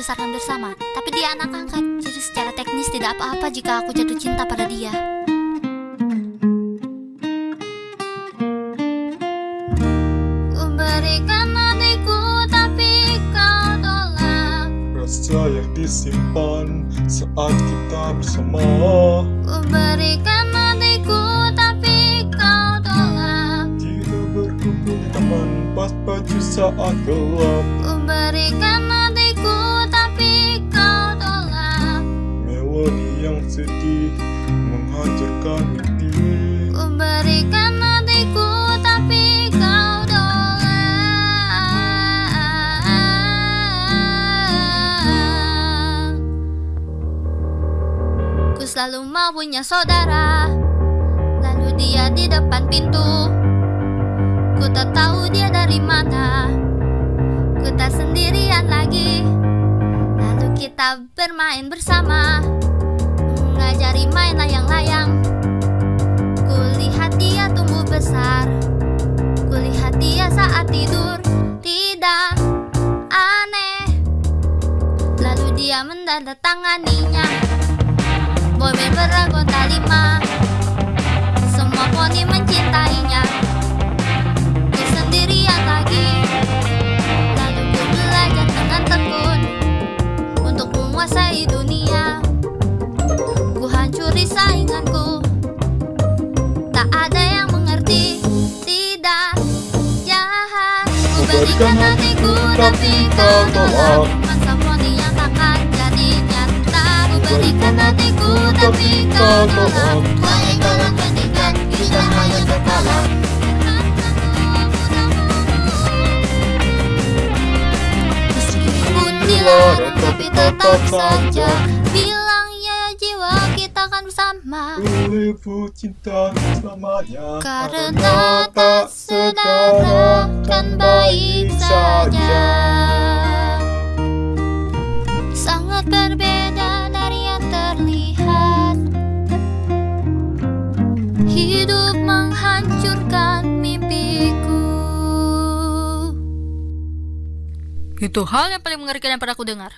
dibesarkan bersama, tapi dia anak angkat. Jadi secara teknis tidak apa-apa jika aku jatuh cinta pada dia. Ku berikan hatiku tapi kau tolak. Rasa yang disimpan saat kita bersama Ku berikan hatiku tapi kau tolak. Tidak berkumpul teman pas baju saat gelap Ku berikan hatiku berikan hatiku tapi kau tolak. Ku selalu mau punya saudara. Lalu dia di depan pintu. Ku tak tahu dia dari mana. Ku tak sendirian lagi. Lalu kita bermain bersama. Mengajari main layang-layang. Tidur Tidak aneh. Lalu dia mendandatanganinya Boy beragonta lima. Semua poni mencintainya. Ku sendirian lagi. Lalu ku belajar dengan tekun Untuk menguasai dunia. Ku hancuri sainganku. Tak ada berikan hatiku tapi kau tolak Masa poni yang takkan jadi nyata Ku berikan hatiku tapi kau tolak tapi tetap saja Bilang bersama Ribu cinta selamanya Karena tak saudara kan baik saja. Sangat berbeda dari yang terlihat. Hidup menghancurkan mimpiku. Itu hal yang paling mengerikan yang pernah aku dengar.